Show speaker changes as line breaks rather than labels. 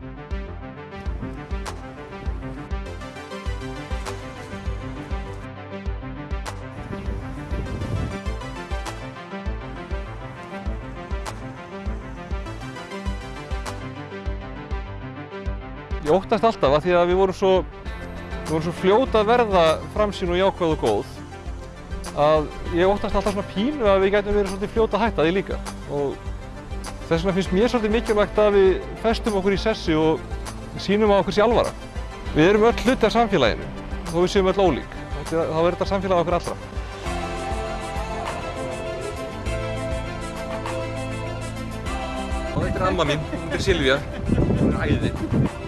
Ég óttast alltaf að því að við vorum svo, svo fljót að verða framsýn og jákvæð og góð að ég óttast alltaf svona pínu að við gætum verið svolítið fljót að hætta því líka. Og þess vegna finnst mér svolítið mikilvægt að við festum okkur í sessi og sýnum á okkur sér alvara. Við erum öll hluti af samfélaginu þó við séum öll ólík. Þá er þetta samfélag okkur allra. Og þetta er amma mín, þetta er Silvía, hún er æði.